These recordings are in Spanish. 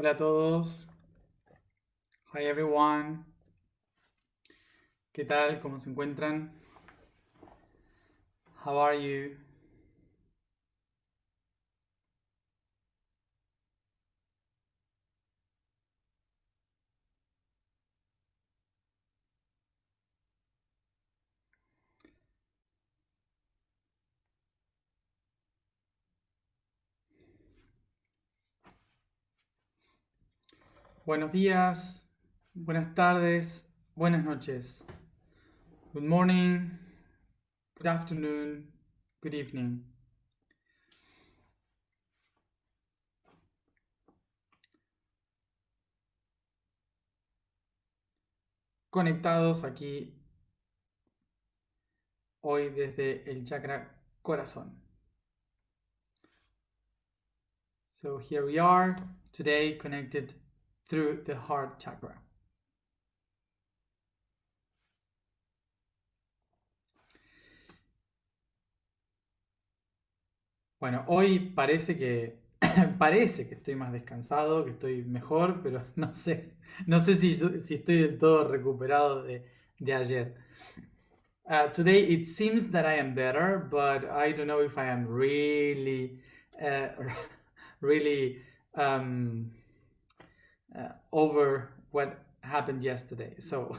Hola a todos. Hi everyone. ¿Qué tal? ¿Cómo se encuentran? How are you? Buenos días, buenas tardes, buenas noches. Good morning, good afternoon, good evening. Conectados aquí hoy desde el chakra corazón. So here we are today connected through the heart chakra. Bueno, hoy parece que parece que estoy más descansado, que estoy mejor, pero no sé, no sé si, si estoy del todo recuperado de, de ayer. Uh, today it seems that I am better, but I don't know if I am really, uh, really um, uh, over what happened yesterday. So,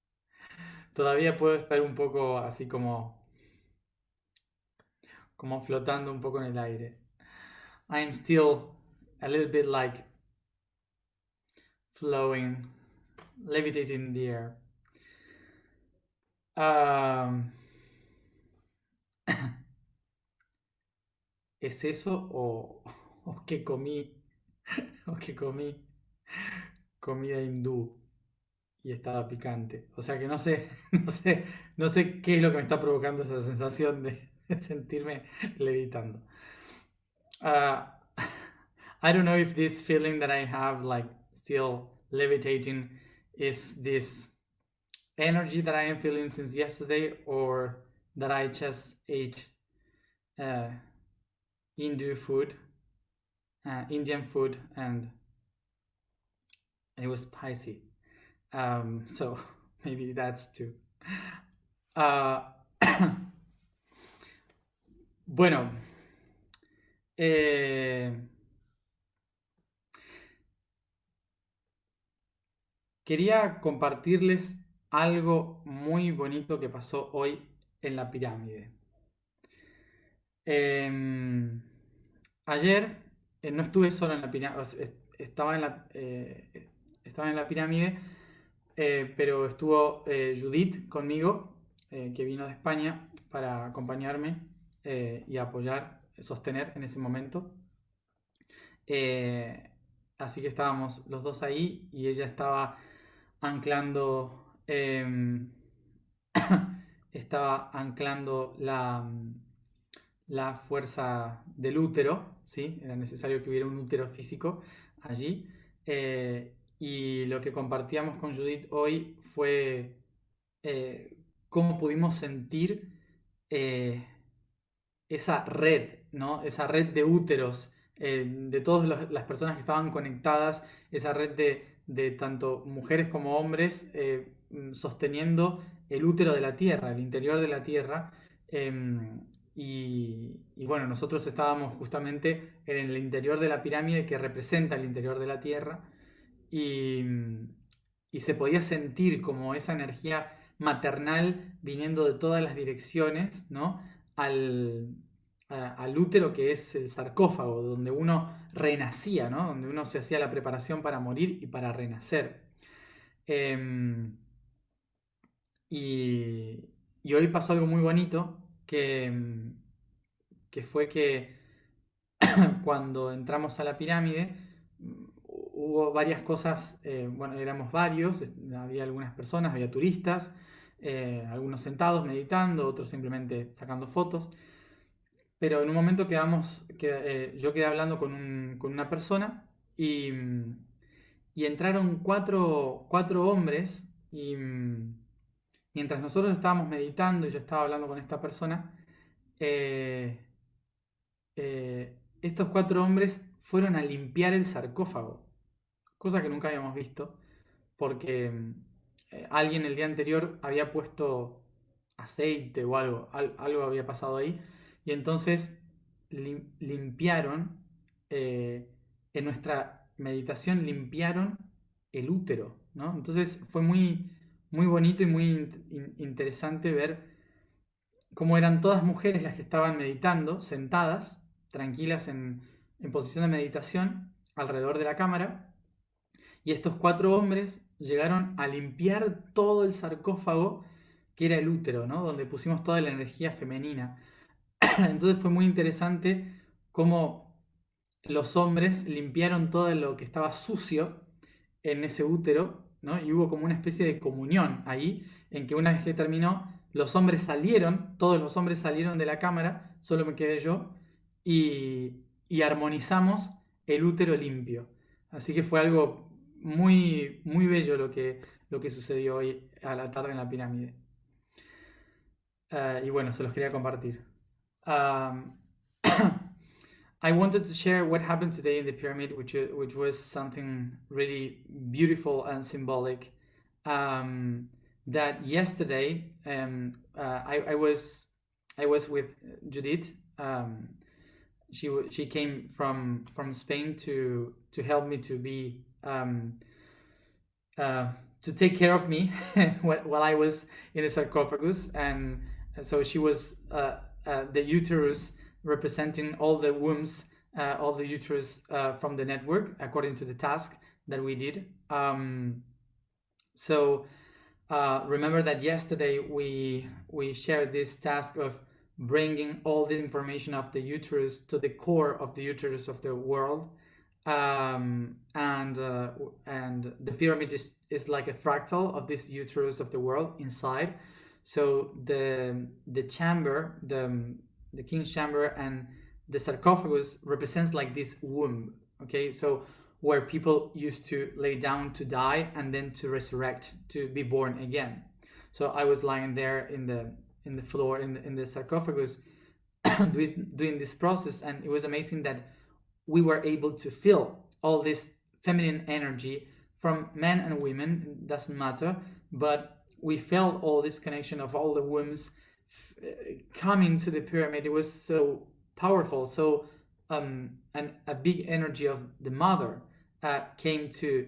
todavía puedo estar un poco así como, como flotando un poco en el aire. I am still a little bit like flowing, levitating in the air. Um, ¿Es eso o, o que comí? O que comí comida hindú y estaba picante. O sea que no sé, no sé, no sé qué es lo que me está provocando esa sensación de, sentirme levitando. Uh, I don't know if this feeling that I have, like still levitating, is this energy that I am feeling since yesterday, or that I just ate uh, Hindu food, uh, Indian food, and it was spicy. Um, so maybe that's too. Uh, bueno, eh, quería compartirles algo muy bonito que pasó hoy en la pirámide. Em, ayer eh, no estuve solo en la pirámide, estaba en la, eh, estaba en la pirámide, eh, pero estuvo eh, Judith conmigo, eh, que vino de España para acompañarme y apoyar, sostener en ese momento. así que estábamos los dos ahí y ella estaba anclando, em, estaba anclando la, la fuerza del útero, ¿sí? era necesario que hubiera un útero físico allí. Y lo que compartíamos con Judith hoy fue eh, cómo pudimos sentir eh, esa red, ¿no? esa red de úteros, eh, de todas las personas que estaban conectadas, esa red de, tanto mujeres como hombres sosteniendo el útero de la Tierra, el interior de la Tierra. Em, y, y, bueno, nosotros estábamos justamente en el interior de la pirámide que representa el interior de la Tierra y, se podía sentir como esa energía maternal viniendo de todas las direcciones, ¿no? Al, al útero que es el sarcófago, donde uno renacía, ¿no? Donde uno se hacía la preparación para morir y para renacer. Em, y, y, hoy pasó algo muy bonito, que, que fue que cuando entramos a la pirámide, hubo varias cosas, eh, bueno, éramos varios, había algunas personas, había turistas, eh, algunos sentados meditando, otros simplemente sacando fotos, pero en un momento quedamos, eh, yo quedé hablando con, una persona y, entraron cuatro, hombres y mientras nosotros estábamos meditando y yo estaba hablando con esta persona, estos cuatro hombres fueron a limpiar el sarcófago cosa que nunca habíamos visto, porque eh, alguien el día anterior había puesto aceite o algo, algo había pasado ahí, y entonces limpiaron, eh, en nuestra meditación limpiaron el útero, ¿no? Entonces fue muy, muy bonito y muy interesante ver cómo eran todas mujeres las que estaban meditando, sentadas, tranquilas en, en posición de meditación, alrededor de la cámara, y estos cuatro hombres llegaron a limpiar todo el sarcófago que era el útero, ¿no? Donde pusimos toda la energía femenina. Entonces fue muy interesante cómo los hombres limpiaron todo lo que estaba sucio en ese útero, ¿no? Y hubo como una especie de comunión ahí, en que una vez que terminó, los hombres salieron, todos los hombres salieron de la cámara, solo me quedé yo, y, y armonizamos el útero limpio. Así que fue algo muy, muy bello lo que, lo que sucedió hoy a la tarde en la pirámide. Uh, y bueno, se los quería compartir. Um, I wanted to share what happened today in the pyramid, which, which was something really beautiful and symbolic. Um, that yesterday um, uh, I, I was I was with Judith. Um, she she came from from Spain to to help me to be um, uh, to take care of me while I was in the sarcophagus, and so she was uh, uh, the uterus representing all the wombs, uh, all the uterus uh, from the network, according to the task that we did. Um, so uh, remember that yesterday we we shared this task of bringing all the information of the uterus to the core of the uterus of the world um, and uh, and the pyramid is, is like a fractal of this uterus of the world inside. So the the chamber the the king's chamber and the sarcophagus represents like this womb okay? So where people used to lay down to die and then to resurrect to be born again. So i was lying there in the in the floor in the, in the sarcophagus doing, doing this process. And it was amazing that we were able to feel all this feminine energy from men and women doesn't matter but we felt all this connection of all the wombs coming to the pyramid. It was so powerful. So um, and a big energy of the mother uh, came to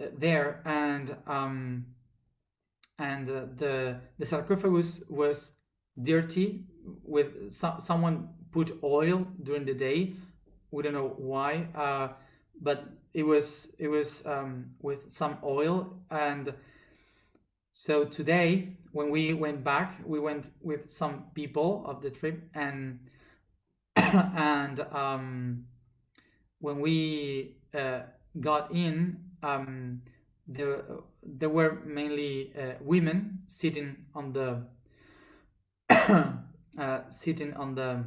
uh, there and um, and uh, the the sarcophagus was dirty with so someone put oil during the day we don't know why uh, but it was it was um, with some oil. And so today when we went back we went with some people of the trip and and um, when we uh, got in um, there there were mainly uh, women sitting on the uh, sitting on the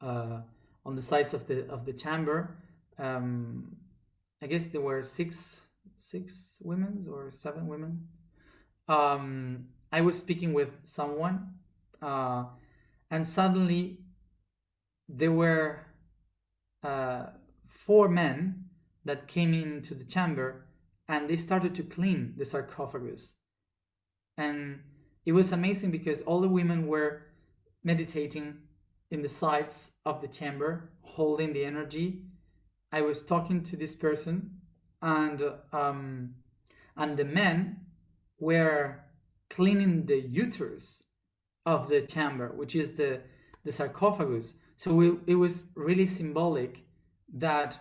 uh, on the sides of the of the chamber. Um, I guess there were six six women or seven women. Um, I was speaking with someone, uh, and suddenly there were uh, four men that came into the chamber, and they started to clean the sarcophagus. And it was amazing because all the women were meditating in the sides of the chamber, holding the energy. I was talking to this person, and um, and the men were cleaning the uterus of the chamber, which is the the sarcophagus. So we, it was really symbolic that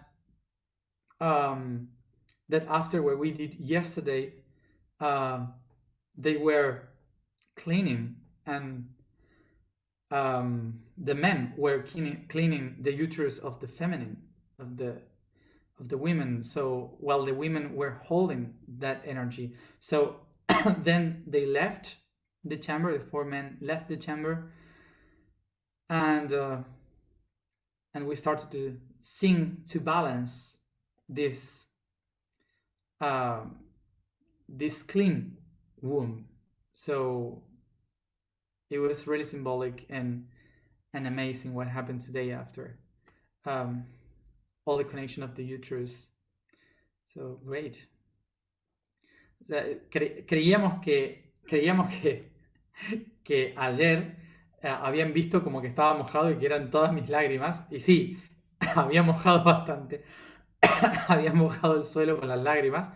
um, that after what we did yesterday, uh, they were cleaning and um, the men were cleaning, cleaning the uterus of the feminine of the of the women. So while the women were holding that energy. So then they left the chamber the four men left the chamber. And uh, and we started to sing to balance this uh, this clean womb. So it was really symbolic and and amazing what happened today after um, all the connection of the uterus So, great. Creíamos que, creíamos que, que ayer eh, habían visto como que estaba mojado y que eran todas mis lágrimas. Y sí, había mojado bastante. había mojado el suelo con las lágrimas.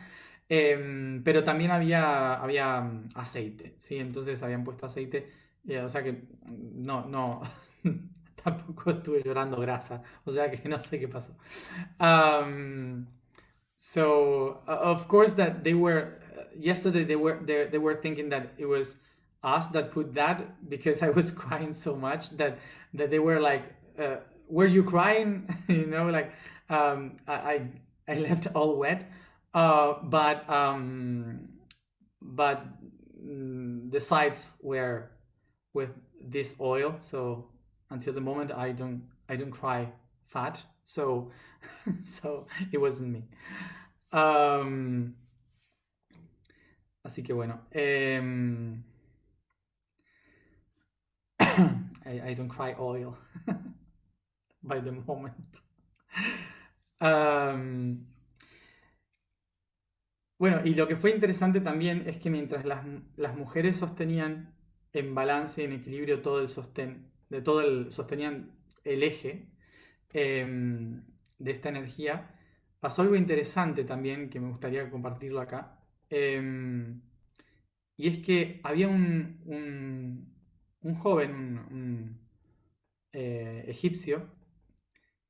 Em, pero también había, había mm, aceite, ¿sí? Entonces habían puesto aceite. Eh, o sea que mm, no, no, tampoco estuve llorando grasa. O sea que no sé qué pasó. Um, so, of course that they were, yesterday they were, they, they were thinking that it was us that put that because I was crying so much that, that they were like, uh, were you crying? you know, like um, I, I left all wet. Uh, but um, but mm, the sides were with this oil. So until the moment, I don't I don't cry fat. So so it wasn't me. Um, así que bueno. Um, I, I don't cry oil by the moment. Um, Bueno, y lo que fue interesante también es que mientras las, mujeres sostenían en balance y en equilibrio todo el sostén, de todo el, sostenían el eje em, de esta energía, pasó algo interesante también que me gustaría compartirlo acá. Em, y es que había un, un, joven, un, eh, egipcio,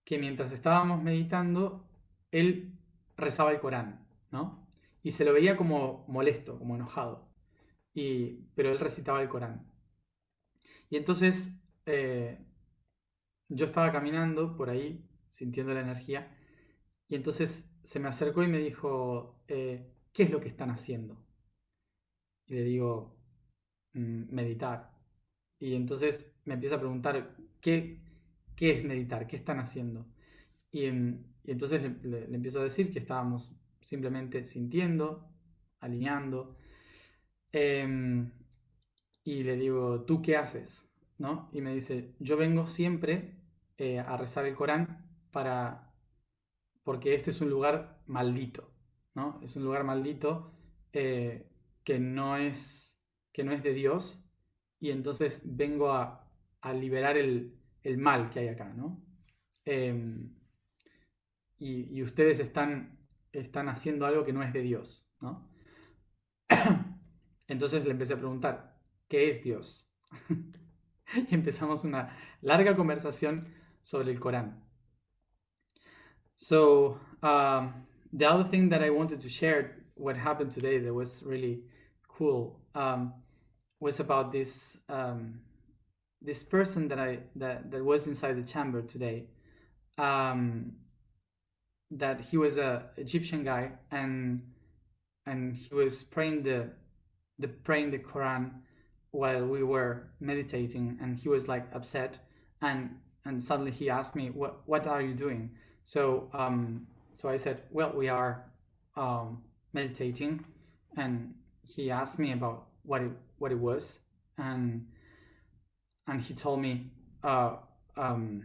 que mientras estábamos meditando, él rezaba el Corán, ¿no? y se lo veía como molesto, como enojado. Y, pero él recitaba el Corán. Y entonces eh, yo estaba caminando por ahí, sintiendo la energía, y entonces se me acercó y me dijo, eh, ¿qué es lo que están haciendo? Y le digo, mm, meditar. Y entonces me empieza a preguntar, ¿qué, qué es meditar? ¿Qué están haciendo? Y, mm, entonces le, empiezo a decir que estábamos simplemente sintiendo, alineando. Em, y le digo, ¿tú qué haces? ¿No? Y me dice, yo vengo siempre eh, a rezar el Corán para, porque este es un lugar maldito, ¿no? Es un lugar maldito eh, que, no es, que no es de Dios y entonces vengo a, liberar el, mal que hay acá, ¿no? Em, y, ustedes están están haciendo algo que no es de Dios, ¿no? Entonces le empecé a preguntar, ¿qué es Dios? y empezamos una larga conversación sobre el Corán. So, um, the other thing that I wanted to share, what happened today that was really cool, um, was about this um, this person that I that, that was inside the chamber today. Um, that he was a Egyptian guy and and he was praying the the praying the Quran while we were meditating and he was like upset and and suddenly he asked me what what are you doing so um so I said well we are um meditating and he asked me about what it what it was and and he told me uh um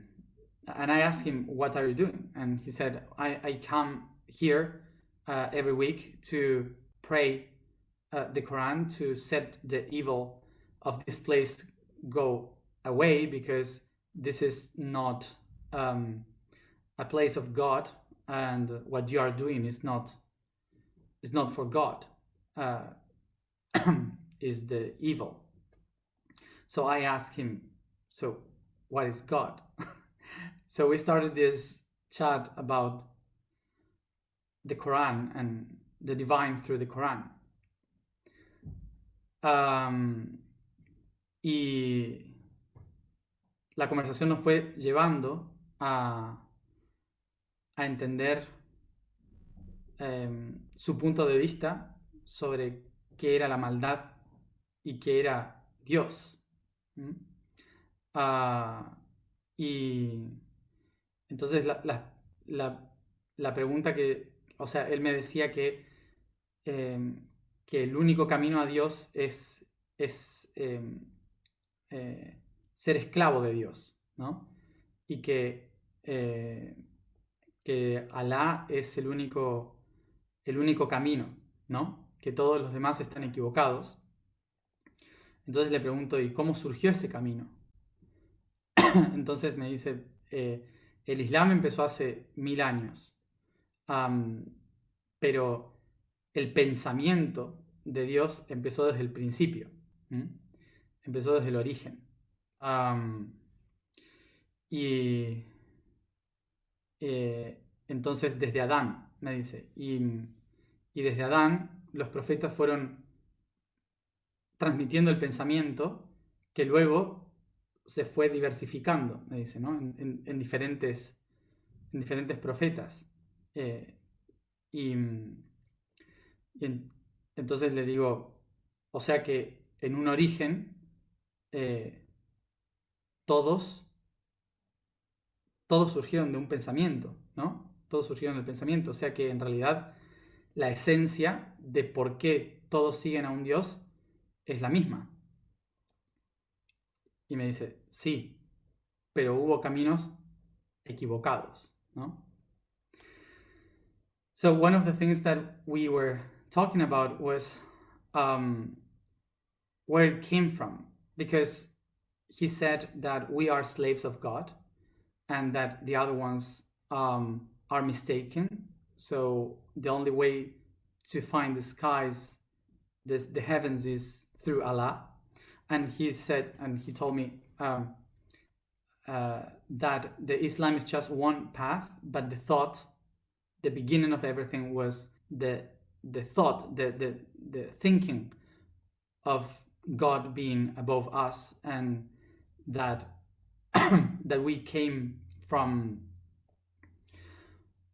and I asked him, "What are you doing?" And he said, "I, I come here uh, every week to pray uh, the Quran to set the evil of this place go away because this is not um, a place of God, and what you are doing is not is not for God, uh, is the evil." So I asked him, "So what is God?" So we started this chat about the Quran and the divine through the Quran. Um, y la conversación nos fue llevando a, a entender um, su punto de vista sobre qué era la maldad y qué era Dios. Uh, y entonces, la, pregunta que, o sea, él me decía que, em, que el único camino a Dios es, es em, eh, ser esclavo de Dios, ¿no? Y que, eh, que Alá es el único el único camino, ¿no? Que todos los demás están equivocados. Entonces le pregunto, ¿y cómo surgió ese camino? Entonces me dice, eh, el Islam empezó hace mil años, pero el pensamiento de Dios empezó desde el principio, empezó desde el origen. y eh, entonces desde Adán, me dice, y, y desde Adán los profetas fueron transmitiendo el pensamiento que luego se fue diversificando, me dice, ¿no? en, diferentes, en diferentes profetas. Eh, y, entonces le digo, o sea que en un origen, eh, todos, todos surgieron de un pensamiento, ¿no? Todos surgieron del pensamiento, o sea que en realidad la esencia de por qué todos siguen a un Dios es la misma. Y me dice, sí, pero hubo caminos equivocados, ¿no? So one of the things that we were talking about was um, where it came from, because he said that we are slaves of God and that the other ones um, are mistaken. So the only way to find the skies, this, the heavens, is through Allah. And he said, and he told me um, uh, that the Islam is just one path, but the thought, the beginning of everything was the the thought, the the the thinking of God being above us, and that that we came from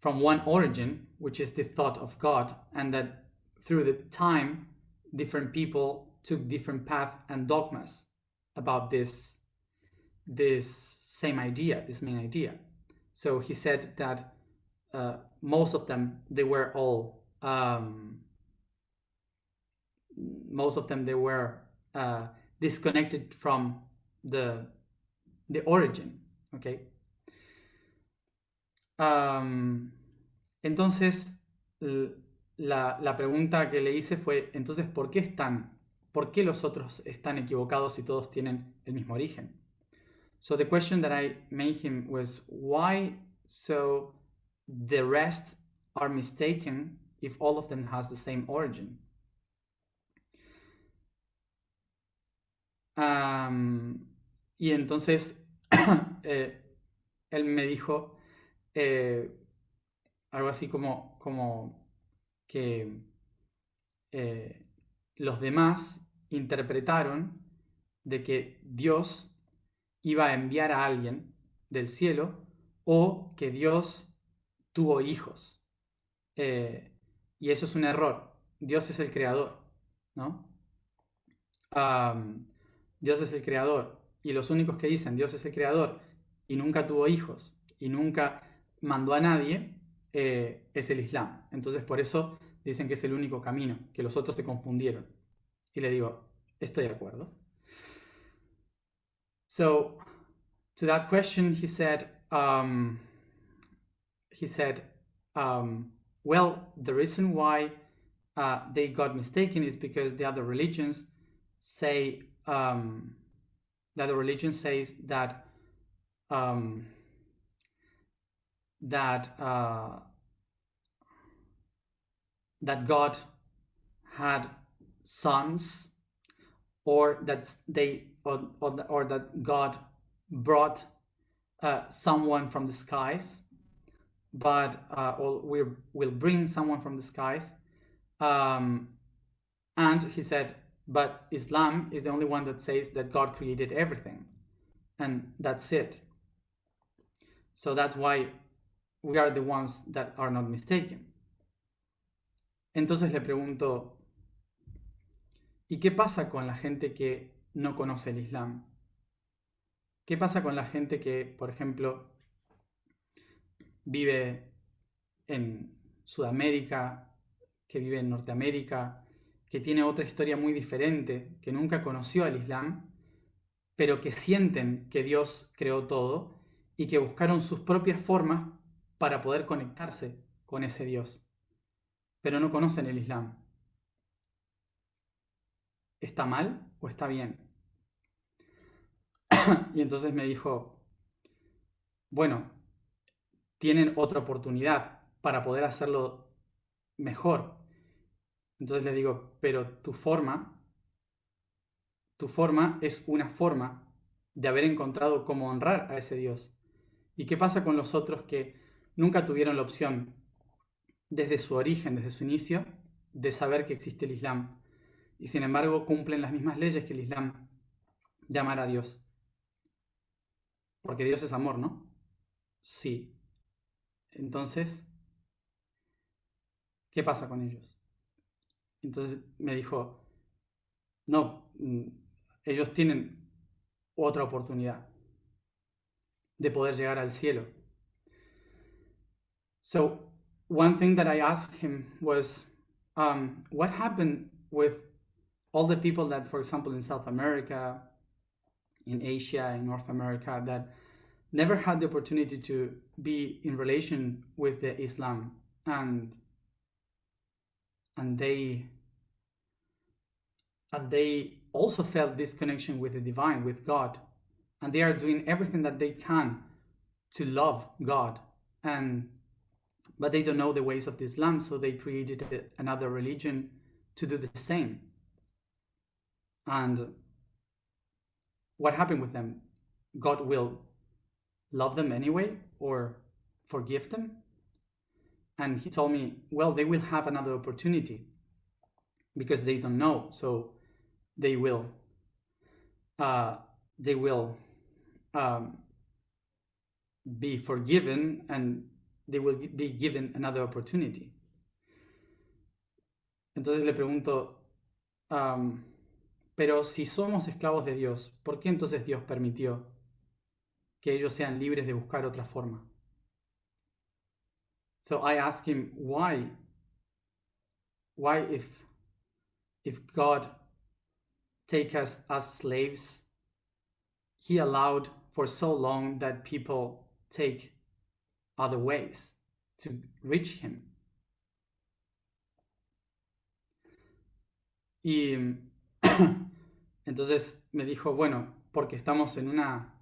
from one origin, which is the thought of God, and that through the time, different people took different paths and dogmas about this this same idea, this main idea. So he said that uh, most of them they were all um, most of them they were uh, disconnected from the the origin, okay. Um, entonces la, la pregunta que le hice fue entonces ¿por qué están ¿por qué los otros están equivocados si todos tienen el mismo origen? So the question that I made him was why so the rest are mistaken if all of them has the same origin? Y entonces eh, él me dijo eh, algo así como, como que eh, los demás interpretaron de que Dios iba a enviar a alguien del cielo o que Dios tuvo hijos. Y eso es un error. Dios es el creador, ¿no? Dios es el creador. Y los únicos que dicen Dios es el creador y nunca tuvo hijos y nunca mandó a nadie eh, es el Islam. Entonces por eso dicen que es el único camino, que los otros se confundieron. Y le digo, estoy de acuerdo. So, to that question, he said, um, he said, um, well, the reason why uh, they got mistaken is because the other religions say, um, that the religion says that um, that uh, that God had sons or that they or, or, or that God brought uh, someone from the skies but uh, or we will bring someone from the skies um, and he said but Islam is the only one that says that God created everything and that's it so that's why we are the ones that are not mistaken Entonces le pregunto, ¿y qué pasa con la gente que no conoce el Islam? ¿Qué pasa con la gente que, por ejemplo, vive en Sudamérica, que vive en Norteamérica, que tiene otra historia muy diferente, que nunca conoció al Islam, pero que sienten que Dios creó todo y que buscaron sus propias formas para poder conectarse con ese Dios? pero no conocen el Islam. ¿Está mal o está bien? y entonces me dijo, bueno, tienen otra oportunidad para poder hacerlo mejor. Entonces le digo, pero tu forma, tu forma es una forma de haber encontrado cómo honrar a ese Dios. ¿Y qué pasa con los otros que nunca tuvieron la opción, desde su origen, desde su inicio, de saber que existe el Islam? Y sin embargo cumplen las mismas leyes que el Islam de amar a Dios. Porque Dios es amor, ¿no? Sí. Entonces, ¿qué pasa con ellos? Entonces me dijo, no, mm, ellos tienen otra oportunidad de poder llegar al cielo. So, one thing that I asked him was, um, what happened with all the people that, for example, in South America, in Asia, in North America, that never had the opportunity to be in relation with the Islam and and they and they also felt this connection with the divine with God. And they are doing everything that they can to love God. And but they don't know the ways of Islam so they created another religion to do the same. And what happened with them? God will love them anyway or forgive them? And he told me, well, they will have another opportunity because they don't know. So they will, uh, they will um, be forgiven and they will be given another opportunity. Entonces le pregunto, um, pero si somos esclavos de Dios, ¿por qué entonces Dios permitió que ellos sean libres de buscar otra forma. So I ask him why why if if God take us as slaves he allowed for so long that people take other ways to reach him. Y entonces me dijo, bueno, porque estamos en una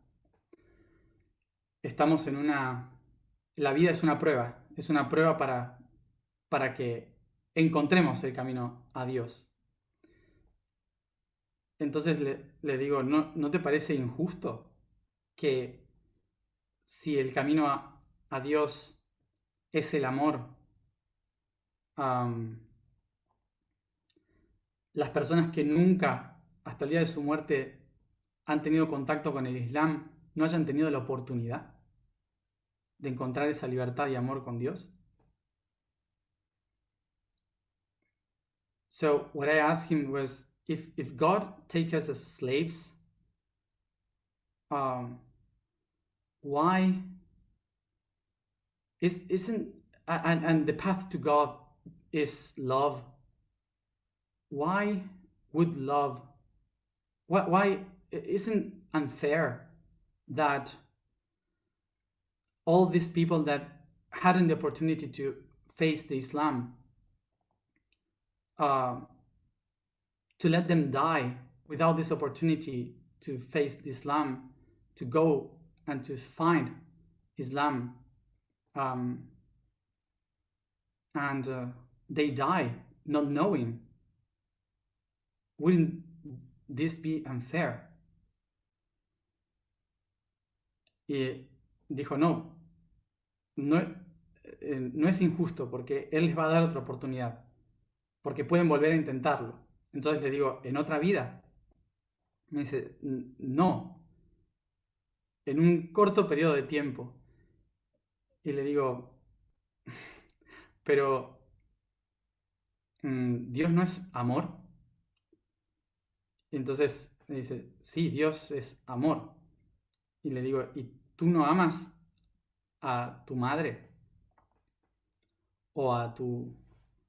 estamos en una... La vida es una prueba, es una prueba para, para que encontremos el camino a Dios. Entonces le, digo, ¿no, ¿no, te parece injusto que si el camino a, Dios es el amor, las personas que nunca, hasta el día de su muerte, han tenido contacto con el Islam, no hayan tenido la oportunidad de encontrar esa libertad y amor con Dios? So what I asked him was, if if God take us as slaves, um, why is isn't and and the path to God is love. Why would love? Why why isn't unfair that all these people that hadn't the opportunity to face the Islam, uh, to let them die without this opportunity to face the Islam, to go and to find Islam, um, and uh, they die not knowing. Wouldn't this be unfair? Y dijo, no, no, eh, no es injusto porque Él les va a dar otra oportunidad, porque pueden volver a intentarlo. Entonces le digo, ¿en otra vida? Me dice, no, en un corto periodo de tiempo. Y le digo, pero mm, Dios no es amor. Y entonces me dice, sí, Dios es amor. Y le digo, ¿y tú no amas a tu madre o a tu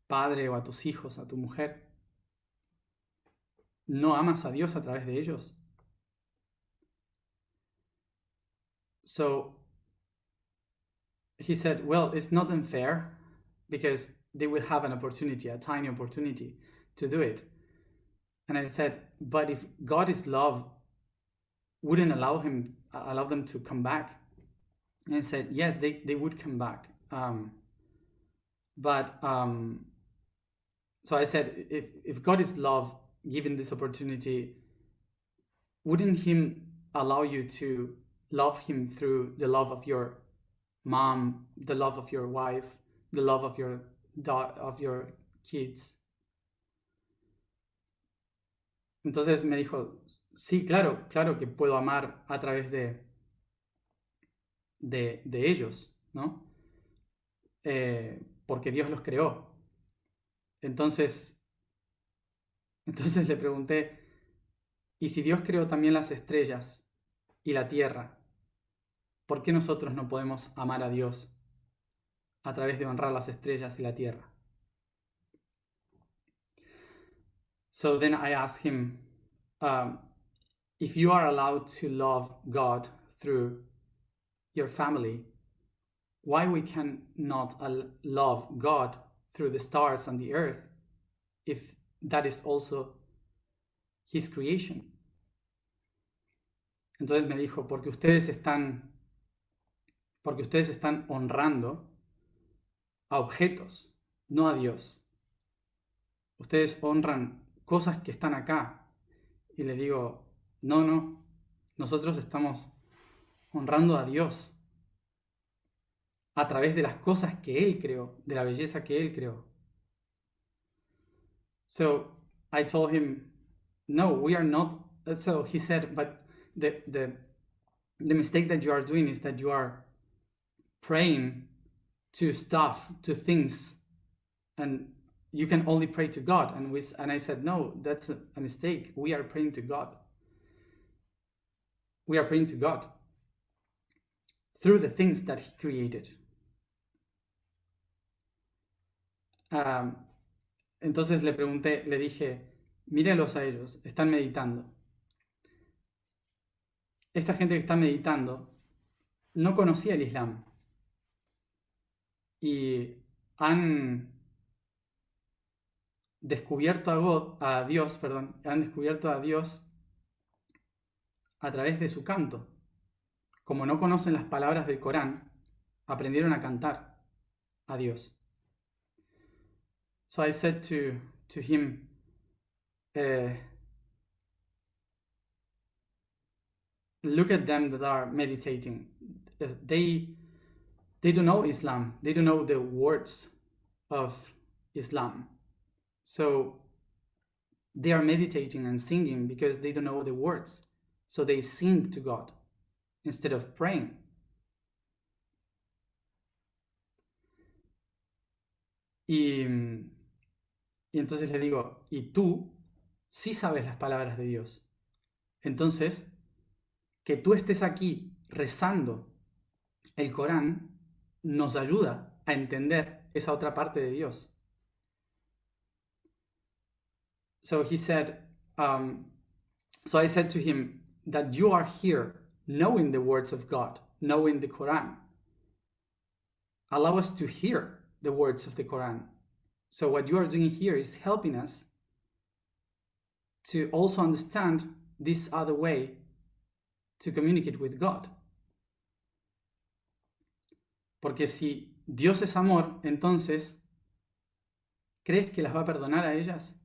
padre o a tus hijos, a tu mujer, ¿no amas a Dios a través de ellos? So he said, well, it's not unfair because they will have an opportunity, a tiny opportunity to do it. And I said, but if God is love, wouldn't allow him allow them to come back? And said, yes, they, they would come back. Um, but um, so I said, if, if God is love, given this opportunity, wouldn't him allow you to love him through the love of your mom, the love of your wife, the love of your of your kids. Entonces me dijo, sí, claro, claro que puedo amar a través de, de, de ellos, ¿no? Eh, porque Dios los creó. Entonces, entonces le pregunté, ¿y si Dios creó también las estrellas y la tierra? ¿Por qué nosotros no podemos amar a Dios a través de honrar las estrellas y la tierra? So then I asked him, um, if you are allowed to love God through your family, why we cannot love God through the stars and the earth if that is also his creation? Entonces me dijo, porque ustedes están porque ustedes están honrando a objetos, no a Dios. Ustedes honran cosas que están acá. Y le digo, no, no, nosotros estamos honrando a Dios a través de las cosas que Él creó, de la belleza que Él creó. So I told him, no, we are not. So he said, but the, the, the mistake that you are doing is that you are praying to stuff, to things, and you can only pray to God. And we, and I said, no, that's a, a mistake. We are praying to God. We are praying to God through the things that He created. Entonces le pregunté, le dije, mírelos a ellos, están meditando. Esta gente que está meditando no conocía el Islam y han descubierto a, God, a Dios, perdón, han descubierto a Dios a través de su canto. Como no conocen las palabras del Corán, aprendieron a cantar a Dios. So I said to, to him, uh, look at them that are meditating. They they don't know Islam. They don't know the words of Islam. So they are meditating and singing because they don't know the words. So they sing to God instead of praying. Y, entonces le digo, y tú sí sabes las palabras de Dios. Entonces, que tú estés aquí rezando el Corán nos ayuda a entender esa otra parte de Dios. So he said, um, so I said to him that you are here knowing the words of God, knowing the Quran. Allow us to hear the words of the Quran. So what you are doing here is helping us to also understand this other way to communicate with God. Porque si Dios es amor, entonces, ¿crees que las va a perdonar a ellas?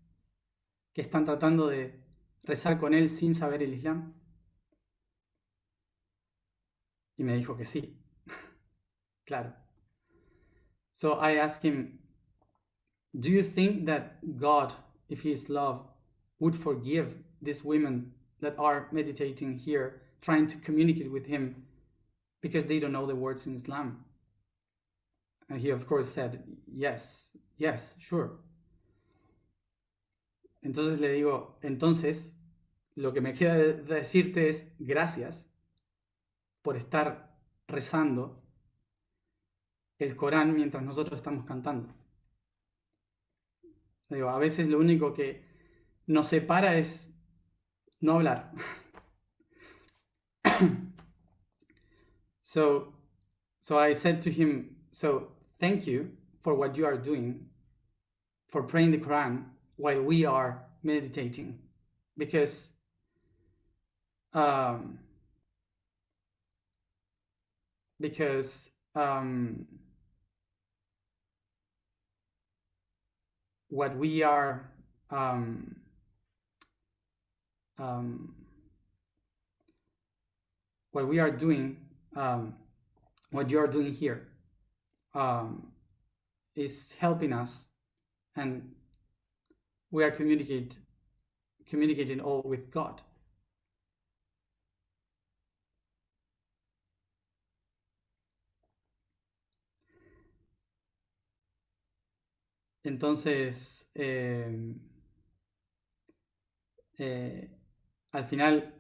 Que están tratando de rezar con Él sin saber el Islam. Y me dijo que sí. claro. So I asked him, Do you think that God, if He is love, would forgive these women that are meditating here, trying to communicate with Him because they don't know the words in Islam? And he, of course, said, yes, yes, sure. Entonces le digo, entonces, lo que me queda de decirte es gracias por estar rezando el Corán mientras nosotros estamos cantando. Digo, a veces lo único que nos separa es no hablar. so, so I said to him, so thank you for what you are doing for praying the Quran while we are meditating because um, because um, what we are um, um, what we are doing, um, what you are doing here, um, is helping us, and we are communicate communicating all with God. Entonces, eh, eh, al final,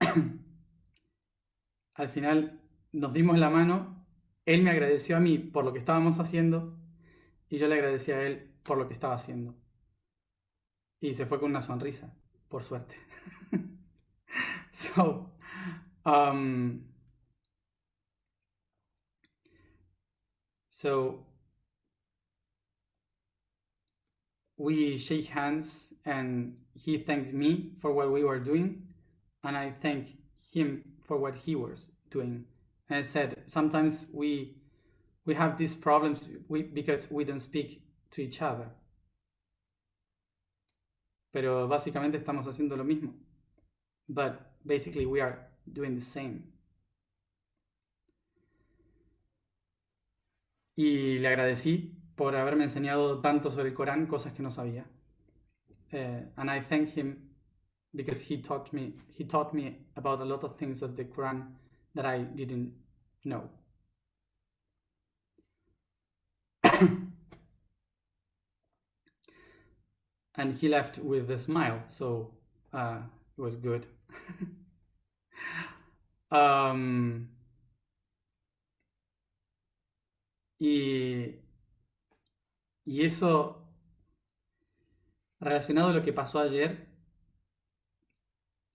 al final nos dimos la mano, él me agradeció a mí por lo que estábamos haciendo y yo le agradecí a él por lo que estaba haciendo. Y se fue con una sonrisa, por suerte. so, um, so we shake hands and he thanked me for what we were doing and I thank him for what he was doing. And I said, sometimes we we have these problems we, because we don't speak to each other. Pero básicamente estamos haciendo lo mismo. But basically we are doing the same. Y le agradecí por haberme enseñado tanto sobre el Corán, cosas que no sabía. Uh, and I thank him because he taught me he taught me about a lot of things of the Quran that I didn't know. and he left with a smile, so uh, it was good. um, y Y eso, relacionado a lo que pasó ayer,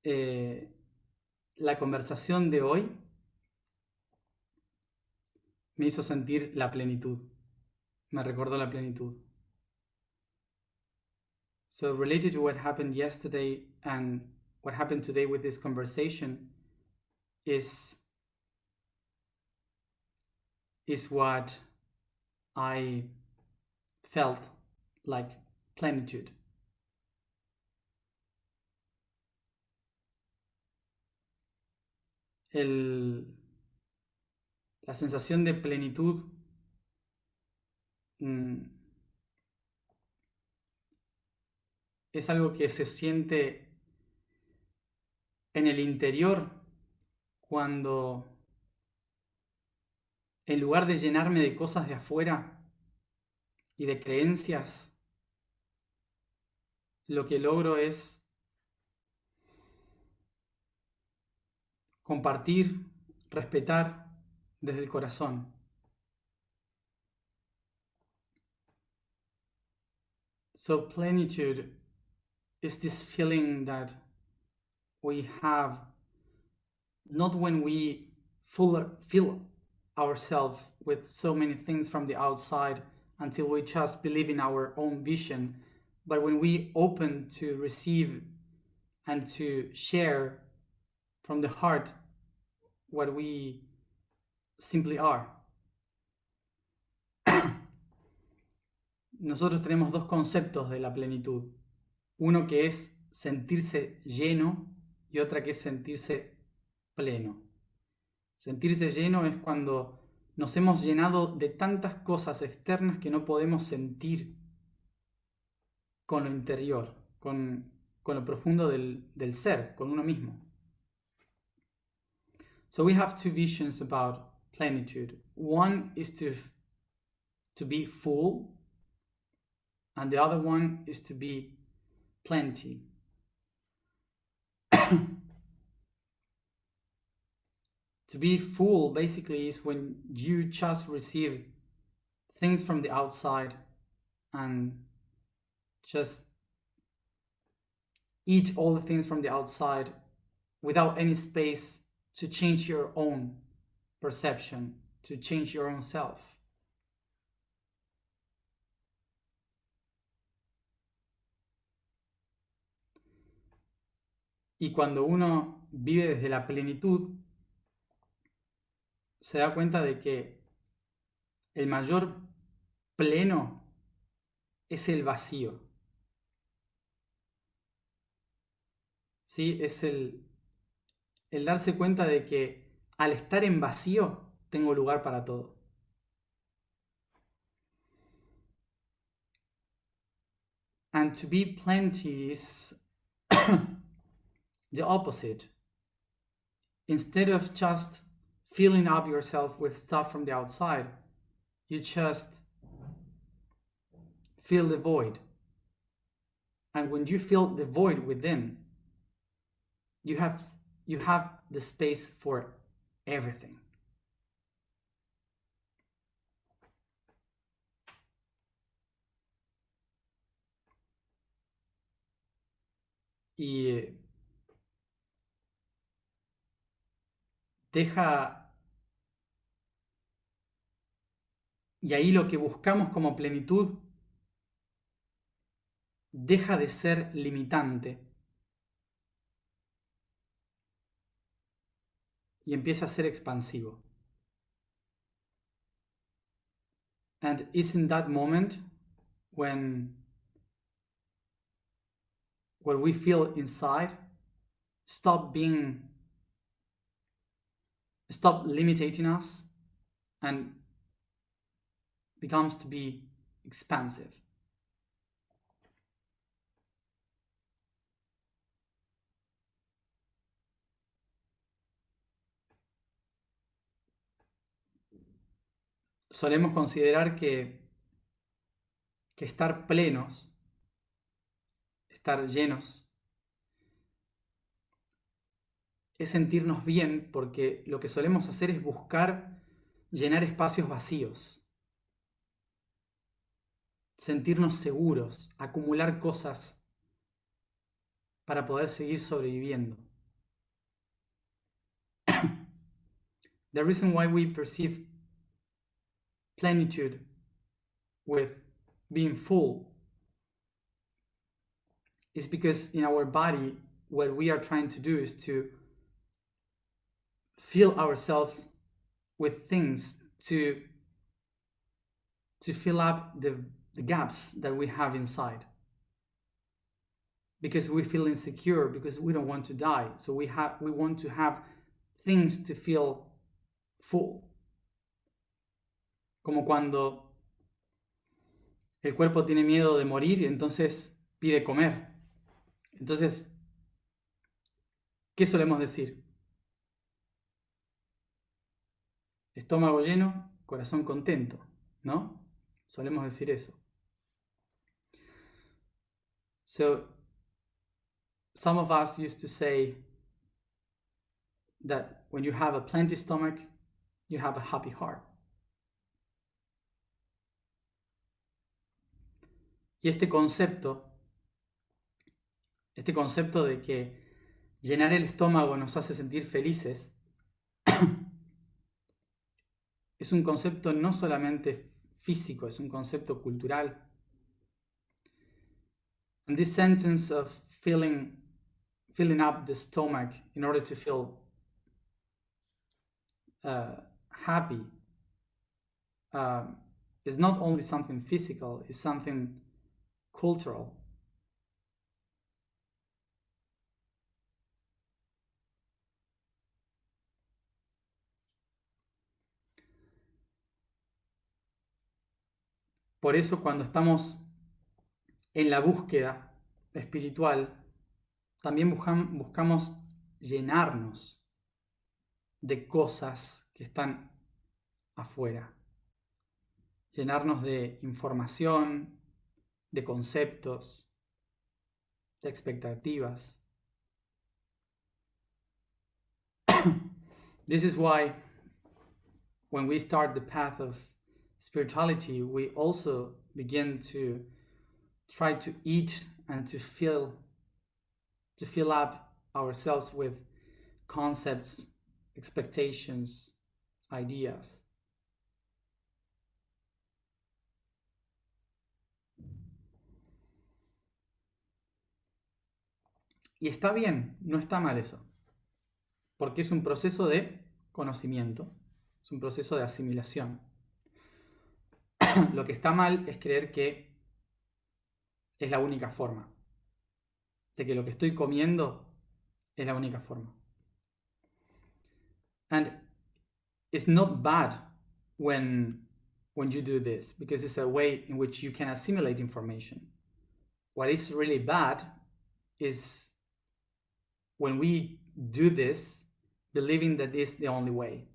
eh, la conversación de hoy me hizo sentir la plenitud, me recordó la plenitud. So related to what happened yesterday and what happened today with this conversation is is what I felt like plenitude. El, la sensación de plenitud mm, es algo que se siente en el interior cuando en lugar de llenarme de cosas de afuera, y de creencias, lo que logro es compartir, respetar desde el corazón. So plenitude is this feeling that we have not when we full, fill ourselves with so many things from the outside until we just believe in our own vision. But when we open to receive and to share from the heart what we simply are. Nosotros tenemos dos conceptos de la plenitud. Uno que es sentirse lleno y otra que es sentirse pleno. Sentirse lleno es cuando nos hemos llenado de tantas cosas externas que no podemos sentir con lo interior, con, con lo profundo del, del ser, con uno mismo. So we have two visions about plenitude. One is to, to be full, and the other one is to be plenty. To be full basically is when you just receive things from the outside and just eat all the things from the outside without any space to change your own perception, to change your own self. Y cuando uno vive desde la plenitud, se da cuenta de que el mayor pleno es el vacío. ¿Sí? Es el, el darse cuenta de que al estar en vacío tengo lugar para todo. And to be plenty is the opposite. Instead of just filling up yourself with stuff from the outside, you just fill the void. And when you fill the void within, you have you have the space for everything. Y deja... Y ahí lo que buscamos como plenitud deja de ser limitante y empieza a ser expansivo. And it's in that moment when what we feel inside stop being stop limiting us and becomes to be expansive. Solemos considerar que, que estar plenos, estar llenos, es sentirnos bien porque lo que solemos hacer es buscar llenar espacios vacíos, sentirnos seguros, acumular cosas para poder seguir sobreviviendo. The reason why we perceive plenitude with being full is because in our body what we are trying to do is to fill ourselves with things to to fill up the, the gaps that we have inside. Because we feel insecure because we don't want to die. So we have we want to have things to feel full. Como cuando el cuerpo tiene miedo de morir y entonces pide comer. Entonces ¿qué solemos decir? Estómago lleno, corazón contento, ¿no? Solemos decir eso. So, some of us used to say that when you have a plenty stomach, you have a happy heart. Y este concepto, este concepto de que llenar el estómago nos hace sentir felices, es un concepto no solamente físico, es un concepto cultural. And this sentence of filling, filling up the stomach in order to feel uh, happy uh, is not only something physical, it's something cultural. Por eso cuando estamos en la búsqueda espiritual, también buscamos llenarnos de cosas que están afuera. Llenarnos de información, de conceptos, de expectativas. This is why when we start the path of spirituality, we also begin to try to eat and to fill to fill up ourselves with concepts, expectations, ideas. Y está bien, no está mal eso. Porque es un proceso de conocimiento, es un proceso de asimilación. Lo que está mal es creer que es la única forma. De que lo que estoy comiendo es la única forma. And it's not bad when when you do this because it's a way in which you can assimilate information. What is really bad is when we do this believing that this is the only way.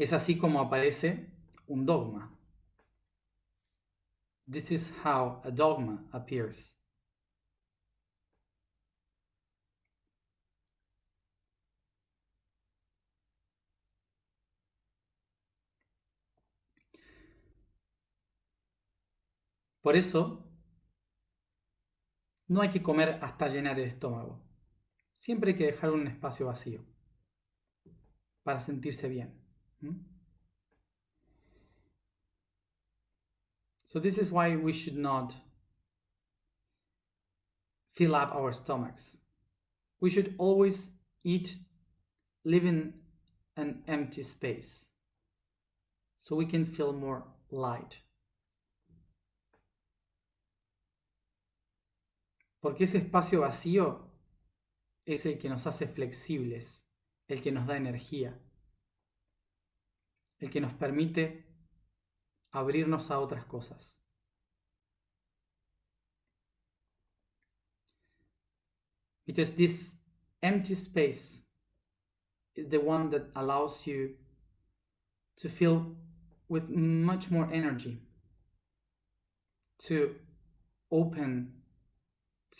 Es así como aparece un dogma. This is how a dogma appears. Por eso, no hay que comer hasta llenar el estómago. Siempre hay que dejar un espacio vacío para sentirse bien. Hmm? So this is why we should not fill up our stomachs. We should always eat live in an empty space so we can feel more light. Porque ese espacio vacío es el que nos hace flexibles, el que nos da energía, el que nos permite abrirnos a otras cosas. Because this empty space is the one that allows you to feel with much more energy, to open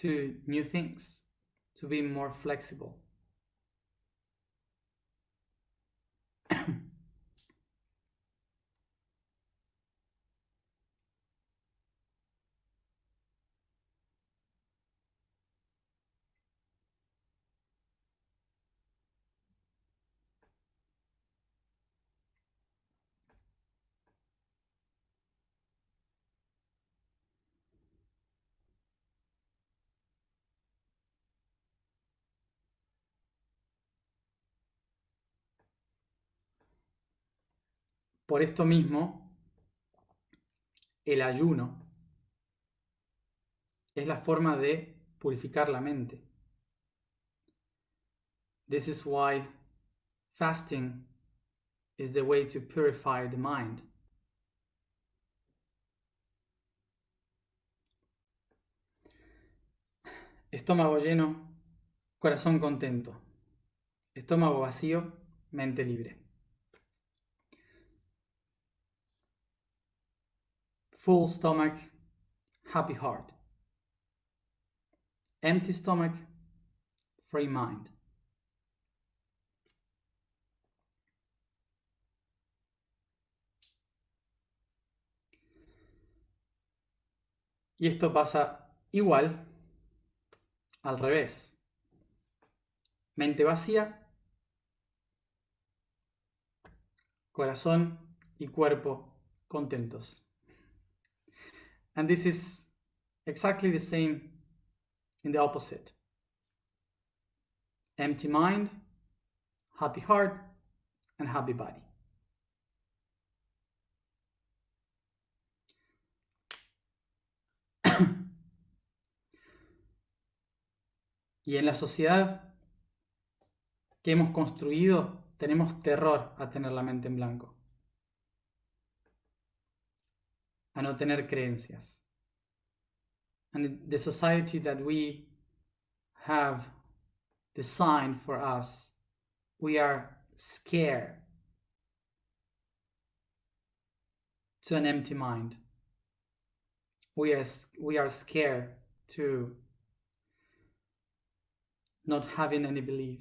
to new things, to be more flexible. Por esto mismo, el ayuno es la forma de purificar la mente. This is why fasting is the way to purify the mind. Estómago lleno, corazón contento. Estómago vacío, mente libre. Full stomach, happy heart. Empty stomach, free mind. Y esto pasa igual al revés. Mente vacía, corazón y cuerpo contentos. And this is exactly the same in the opposite. Empty mind, happy heart, and happy body. y en la sociedad que hemos construido tenemos terror a tener la mente en blanco. A no tener creencias. And the society that we have designed for us, we are scared to an empty mind. We are, we are scared to not having any belief.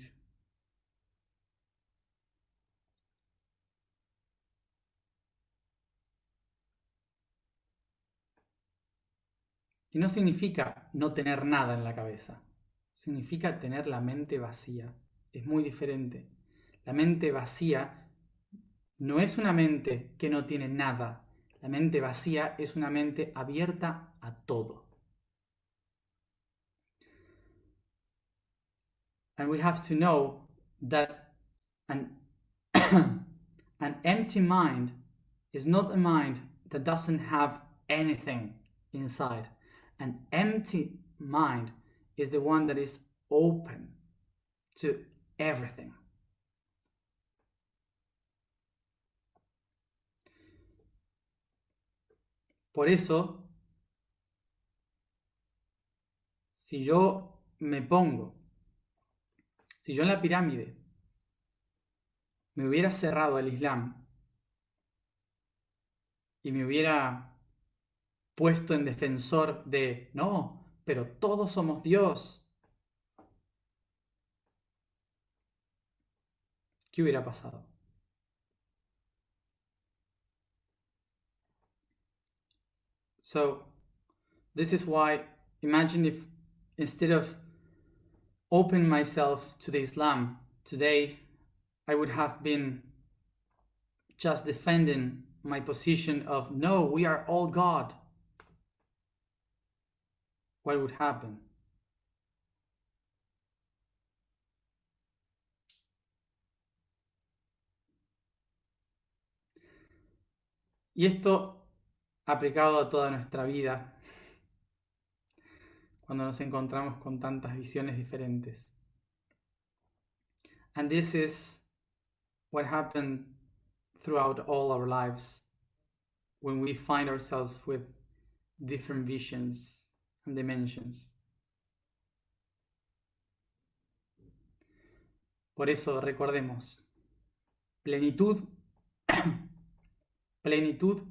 No significa no tener nada en la cabeza, significa tener la mente vacía. Es muy diferente. La mente vacía no es una mente que no tiene nada. La mente vacía es una mente abierta a todo. And we have to know that an, an empty mind is not a mind that doesn't have anything inside. An empty mind is the one that is open to everything. Por eso, si yo me pongo, si yo en la pirámide me hubiera cerrado al Islam y me hubiera puesto en defensor de, no, pero todos somos Dios. ¿Qué hubiera pasado? So, this is why, imagine if instead of open myself to the Islam today, I would have been just defending my position of no, we are all God. What would happen? Y esto aplicado a toda nuestra vida, cuando nos encontramos con tantas visiones diferentes. And this is what happened throughout all our lives when we find ourselves with different visions dimensions. Por eso recordemos, plenitud, plenitud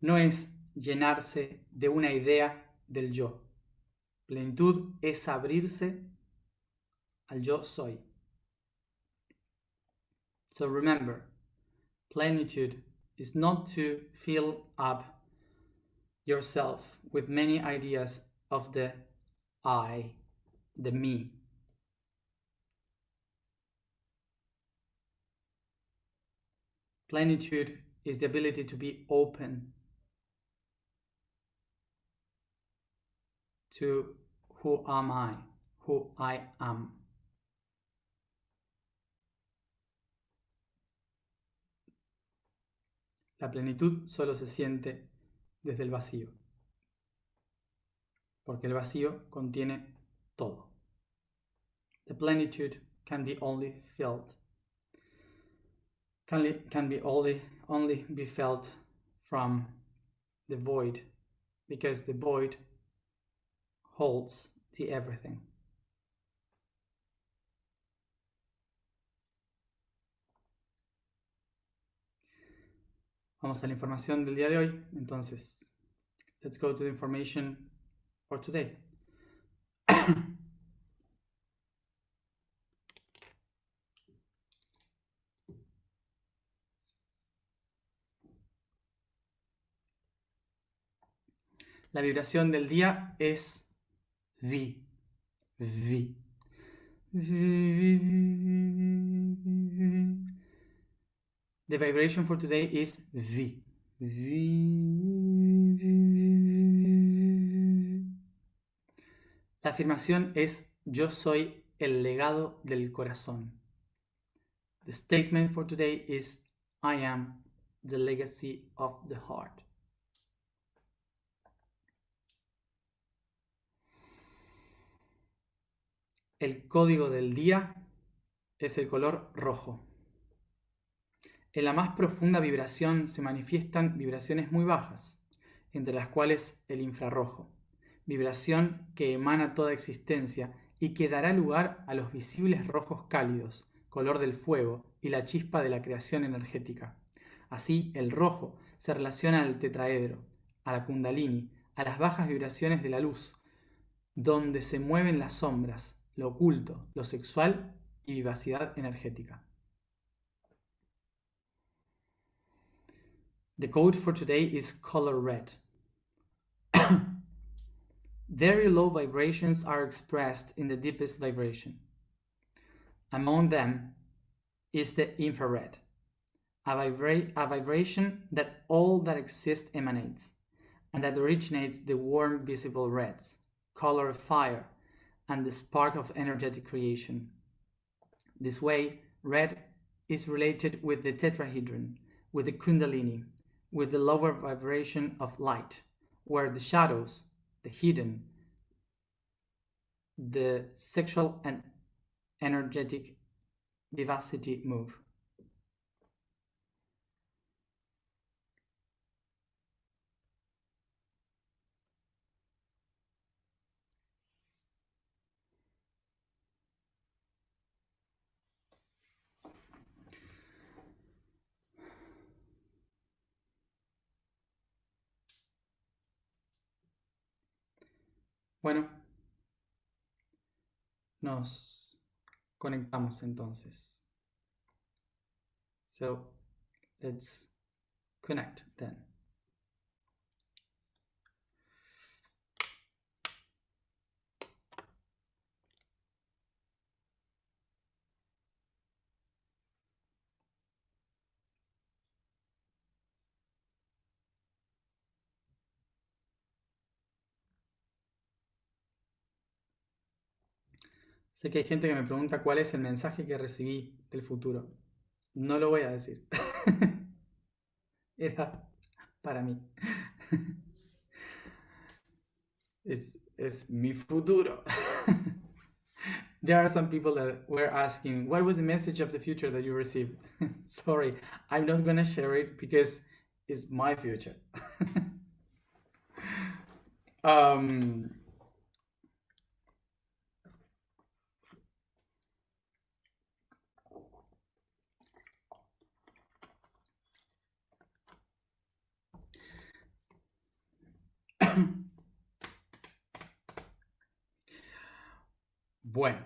no es llenarse de una idea del yo. Plenitud es abrirse al yo soy. So remember, plenitude is not to fill up yourself with many ideas of the I, the me. Plenitude is the ability to be open to who am I, who I am. La plenitud solo se siente desde el vacío, porque el vacío contiene todo. The plenitude can be only felt, can, be only, only be felt from the void, because the void holds the everything. Vamos a la información del día de hoy. Entonces, let's go to the information for today. La vibración del día es Vi. Vi. The vibration for today is V. La afirmación es yo soy el legado del corazón. The statement for today is I am the legacy of the heart. El código del día es el color rojo. En la más profunda vibración se manifiestan vibraciones muy bajas, entre las cuales el infrarrojo, vibración que emana toda existencia y que dará lugar a los visibles rojos cálidos, color del fuego y la chispa de la creación energética. Así, el rojo se relaciona al tetraedro, a la kundalini, a las bajas vibraciones de la luz, donde se mueven las sombras, lo oculto, lo sexual y vivacidad energética. The code for today is color red. Very low vibrations are expressed in the deepest vibration. Among them is the infrared. a, vibra- a vibration that all that exists emanates, and that originates the warm visible reds, color of fire, and the spark of energetic creation. This way, red is related with the tetrahedron, with the kundalini, with the lower vibration of light, where the shadows, the hidden, the sexual and energetic vivacity move. Bueno, nos conectamos entonces. So let's connect then. Sé que hay gente que me pregunta cuál es el mensaje que recibí del futuro. No lo voy a decir. Era para mí. Es, es mi futuro. there are some people that were asking, what was the message of the future that you received? Sorry, I'm not going to share it because it's my future. um, Bueno.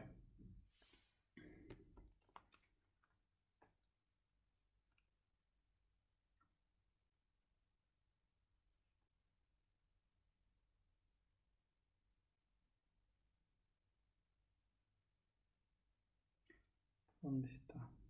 ¿Dónde está?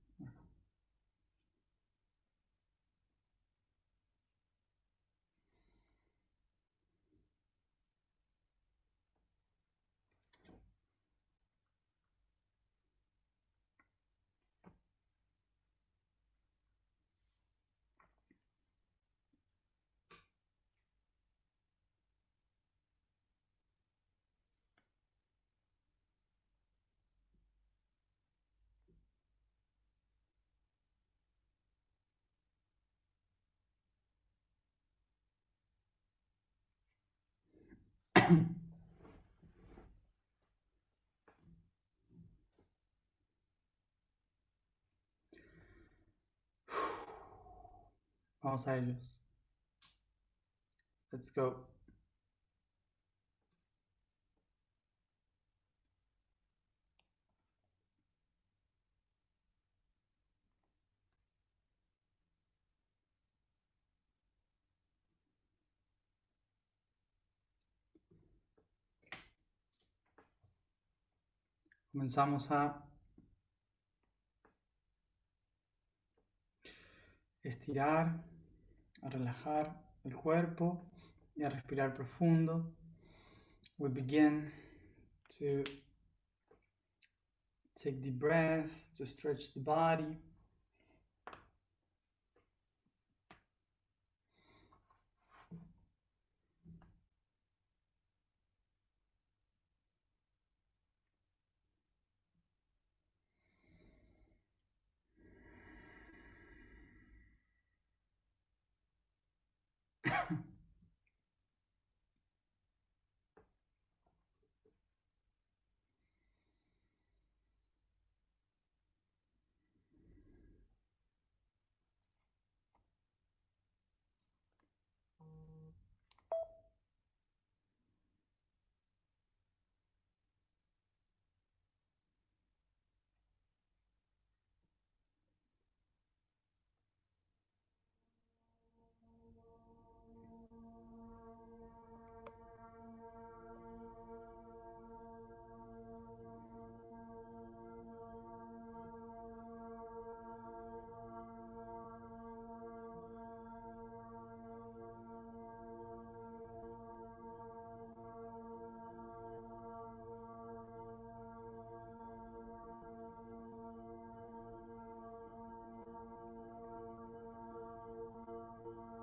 Vamos a ellos. Let's go. Comenzamos a estirar, a relajar el cuerpo y a respirar profundo. We begin to take deep breath, to stretch the body.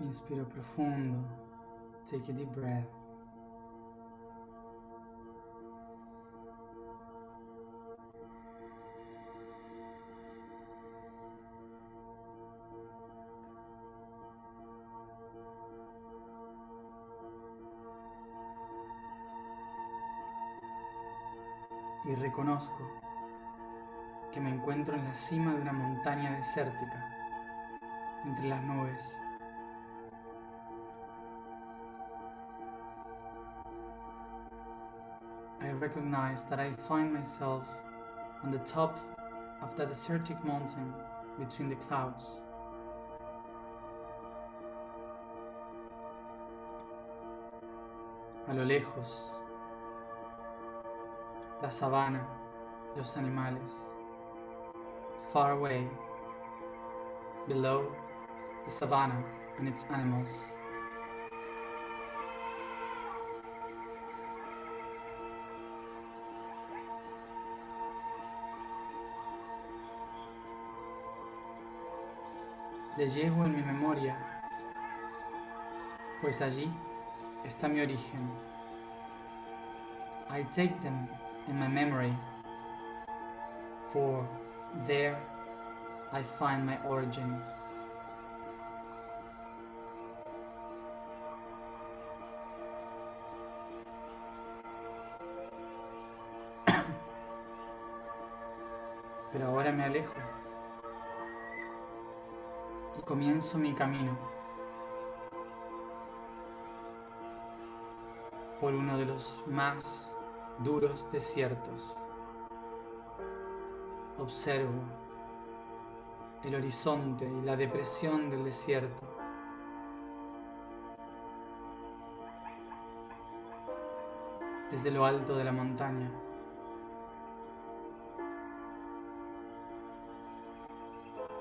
Inspiro profundo. Take a deep breath. Y reconozco que me encuentro en la cima de una montaña desértica, entre las nubes. Recognize that I find myself on the top of the desertic mountain between the clouds. A lo lejos, la sabana, los animales. Far away, below the savannah and its animals. Le llevo en mi memoria, pues allí está mi origen. I take them in my memory, for there I find my origin. Pero ahora me alejo comienzo mi camino por uno de los más duros desiertos. Observo el horizonte y la depresión del desierto. Desde lo alto de la montaña.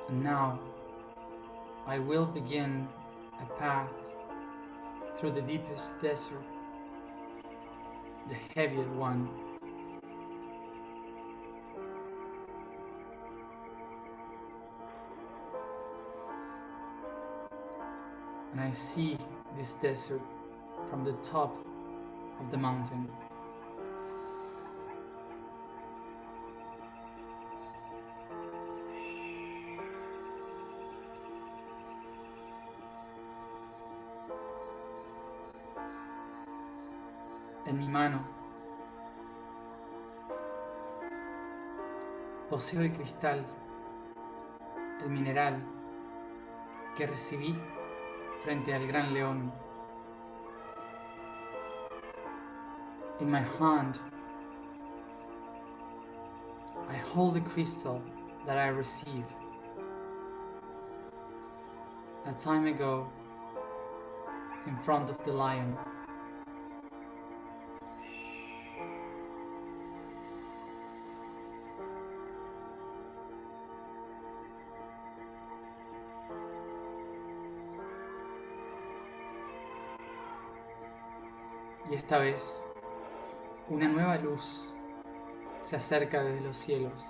Now I will begin a path through the deepest desert, the heavier one. And I see this desert from the top of the mountain. Mano poseo el cristal, el mineral que recibí frente al gran león. In my hand, I hold the crystal that I received a time ago in front of the lion. Esta vez, una nueva luz se acerca desde los cielos.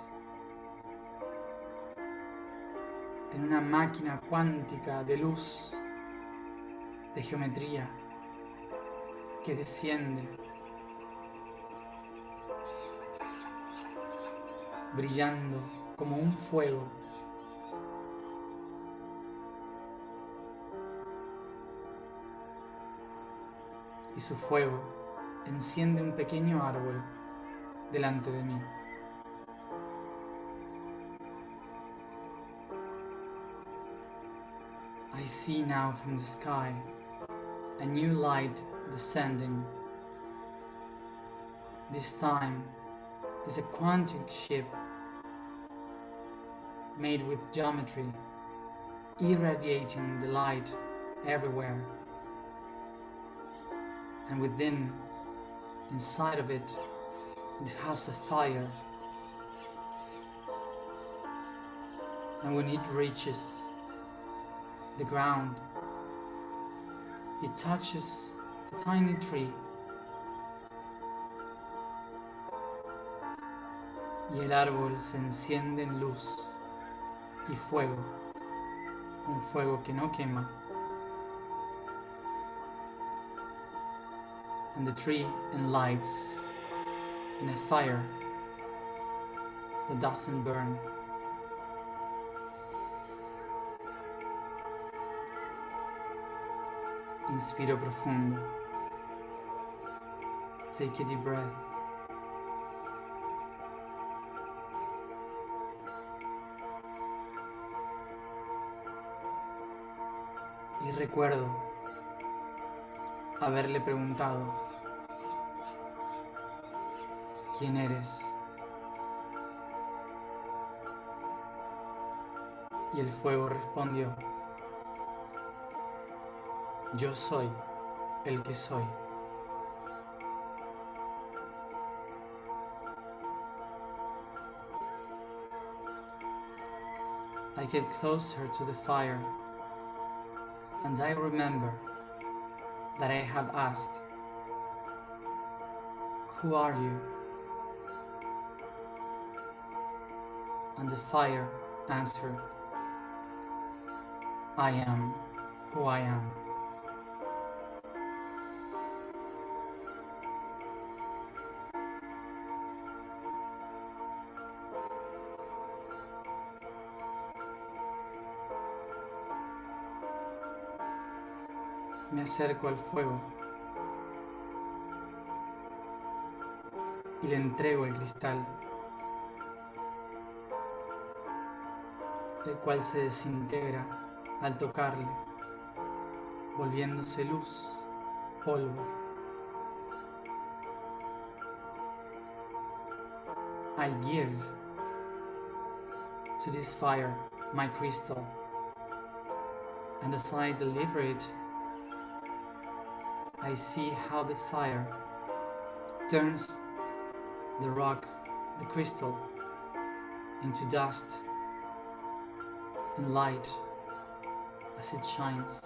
En una máquina cuántica de luz, de geometría, que desciende, brillando como un fuego. Y su fuego enciende un pequeño árbol delante de mí. I see now from the sky a new light descending. This time is a quantum ship made with geometry, irradiating the light everywhere. And within, inside of it, it has a fire. And when it reaches the ground, it touches a tiny tree. Y el árbol se enciende en luz y fuego, un fuego que no quema, and the tree and lights in a fire that doesn't burn. Inspiro profundo. Take a deep breath. Y recuerdo haberle preguntado, ¿quién eres? Y el fuego respondió, yo soy el que soy. I get closer to the fire and I remember that I have asked, Who are you? And the fire answered, I am who I am. Me acerco al fuego y le entrego el cristal, el cual se desintegra al tocarle, volviéndose luz, polvo. I give to this fire my crystal, and as I deliver it, I see how the fire turns the rock, the crystal, into dust and light as it shines.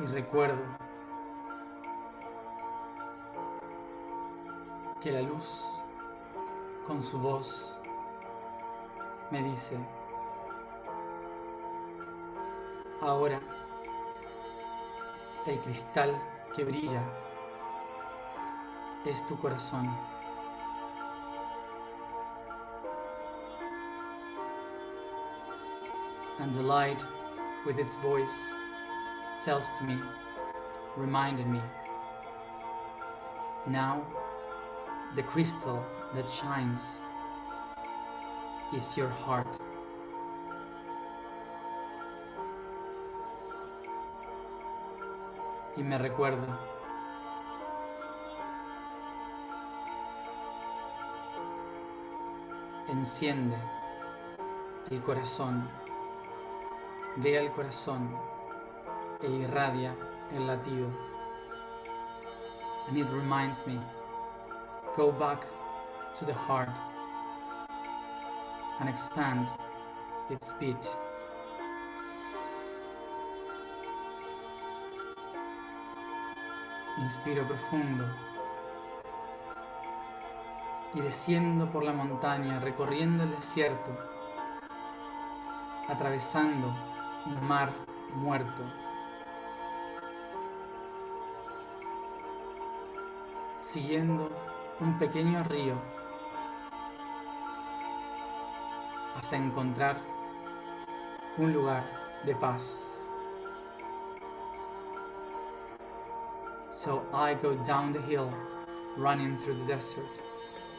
y recuerdo que la luz con su voz me dice, ahora el cristal que brilla es tu corazón. And the light with its voice tells to me, reminded me, now the crystal that shines is your heart. Y me recuerda enciende el corazón, ve al corazón e irradia el latido. And it reminds me go back to the heart and expand its beat. Inspiro profundo y desciendo por la montaña, recorriendo el desierto, atravesando un mar muerto. Siguiendo un pequeño río hasta encontrar un lugar de paz. So I go down the hill, running through the desert,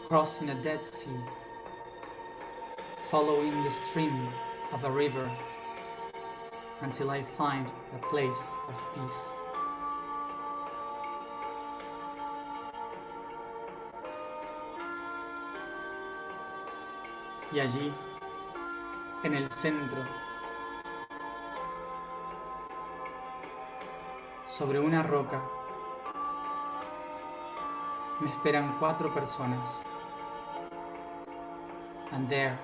crossing a dead sea, following the stream of a river until I find a place of peace. Y allí, en el centro, sobre una roca, me esperan cuatro personas. And there,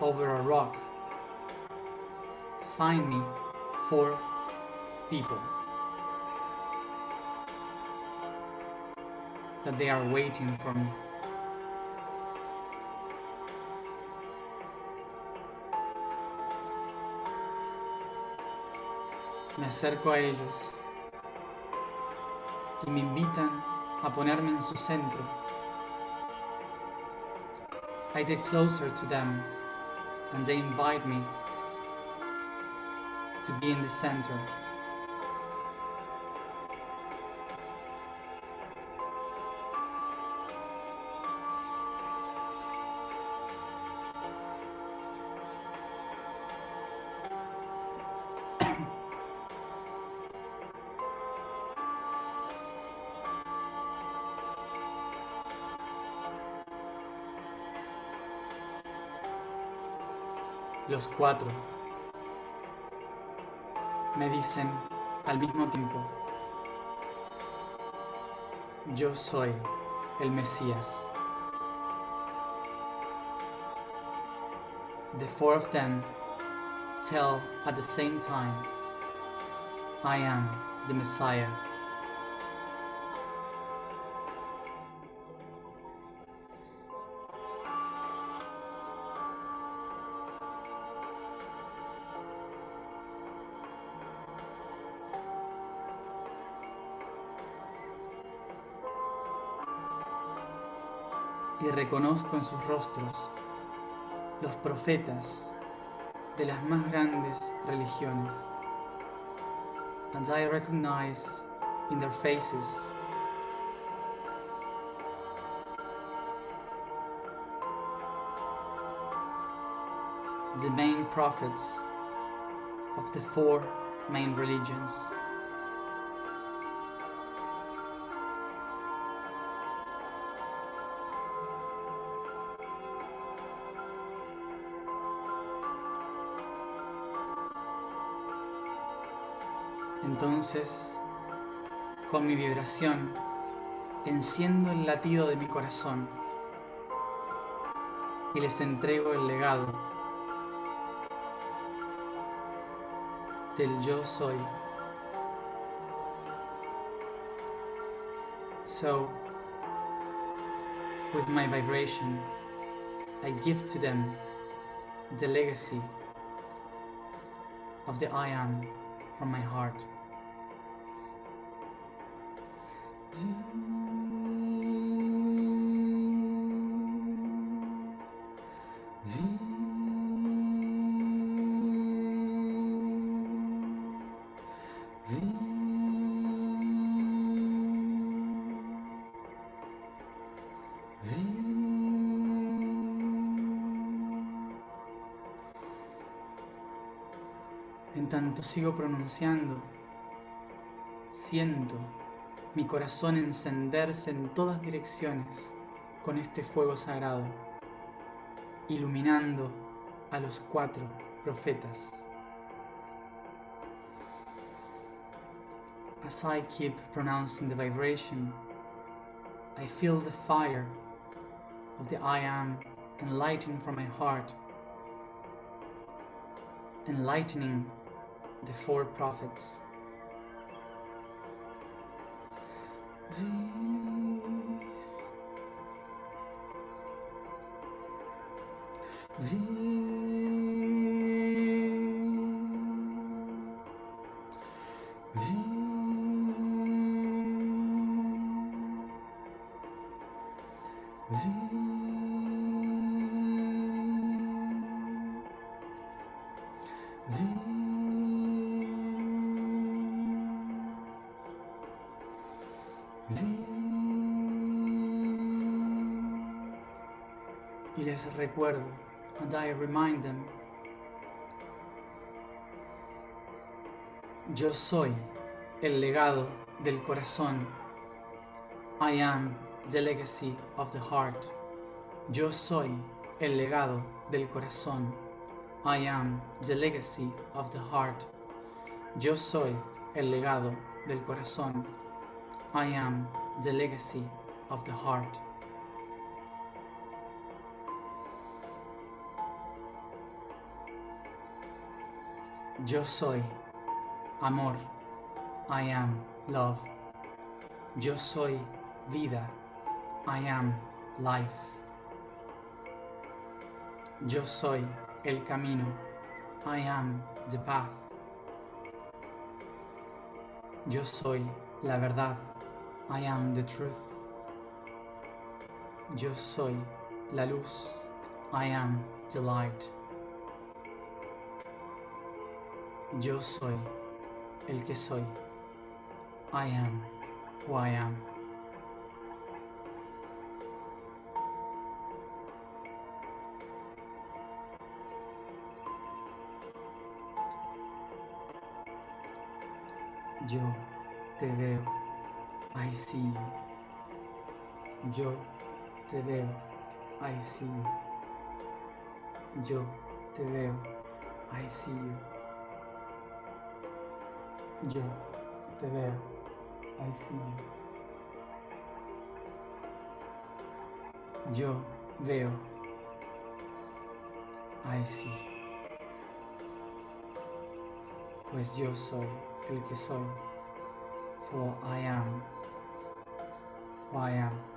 over a rock, find me four people. that they are waiting for me. Me acerco a ellos y me invitan a ponerme en su centro. I get closer to them and they invite me to be in the center. Los cuatro me dicen al mismo tiempo, yo soy el Mesías. The four of them tell at the same time, I am the Messiah. Y reconozco en sus rostros los profetas de las más grandes religiones. And I recognize in their faces the main prophets of the four main religions. Entonces, con mi vibración, enciendo el latido de mi corazón y les entrego el legado del yo soy. So, with my vibration, I give to them the legacy of the I am from my heart. Pronunciando, siento mi corazón encenderse en todas direcciones con este fuego sagrado, iluminando a los cuatro profetas. As I keep pronouncing the vibration, I feel the fire of the I Am enlightening from my heart, enlightening the four prophets. And I remind them, yo soy el legado del corazón. I am the legacy of the heart. Yo soy el legado del corazón. I am the legacy of the heart. Yo soy el legado del corazón. I am the legacy of the heart. Yo soy amor. I am love. Yo soy vida. I am life. Yo soy el camino. I am the path. Yo soy la verdad. I am the truth. Yo soy la luz. I am the light. Yo soy el que soy. I am who I am. Yo te veo. I see you. Yo te veo. I see you. Yo te veo. I see you. Yo te veo. I see you. Yo veo. I see. Pues yo soy el que soy. For I am I am.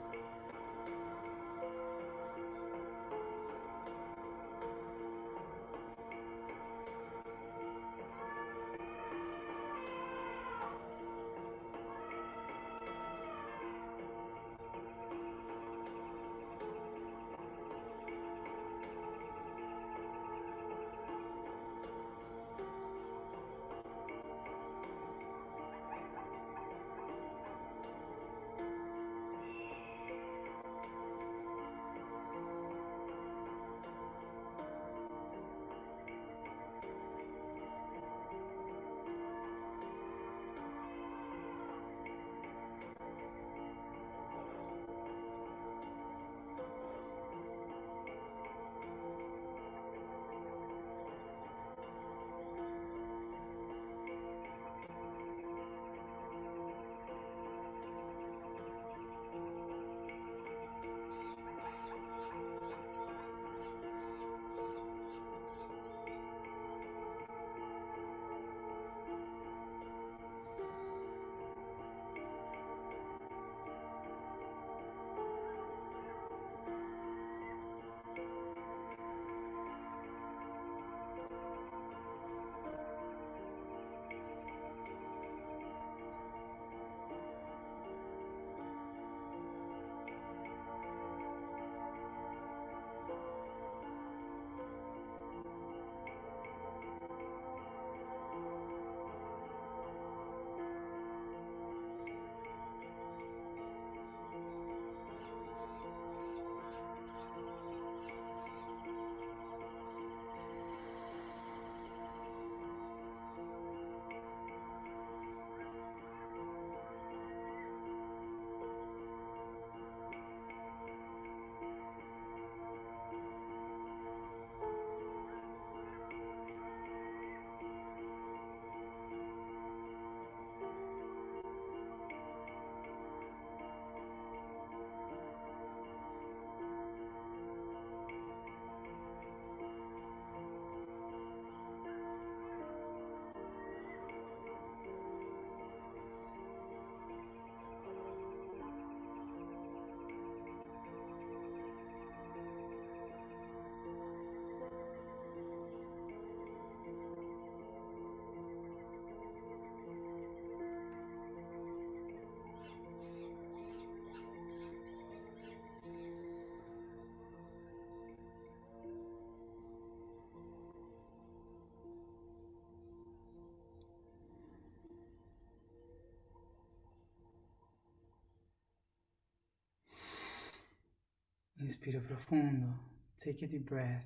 Inspiro profundo. Take a deep breath.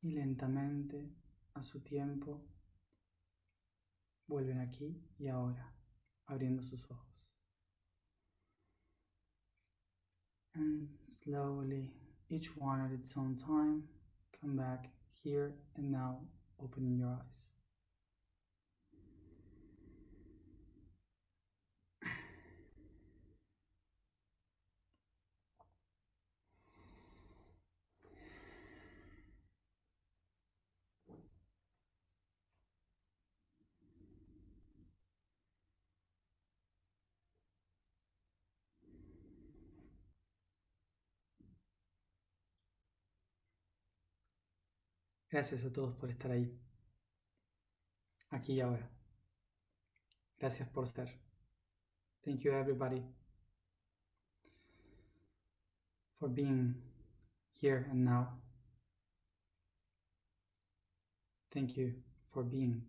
Y lentamente, a su tiempo, vuelven aquí y ahora, abriendo sus ojos. And slowly, each one at its own time, come back here and now, opening your eyes. Gracias a todos por estar ahí, aquí y ahora. Gracias por ser. Thank you everybody for being here and now. Thank you for being.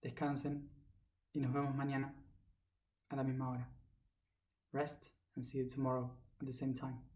Descansen y nos vemos mañana a la misma hora. Rest and see you tomorrow at the same time.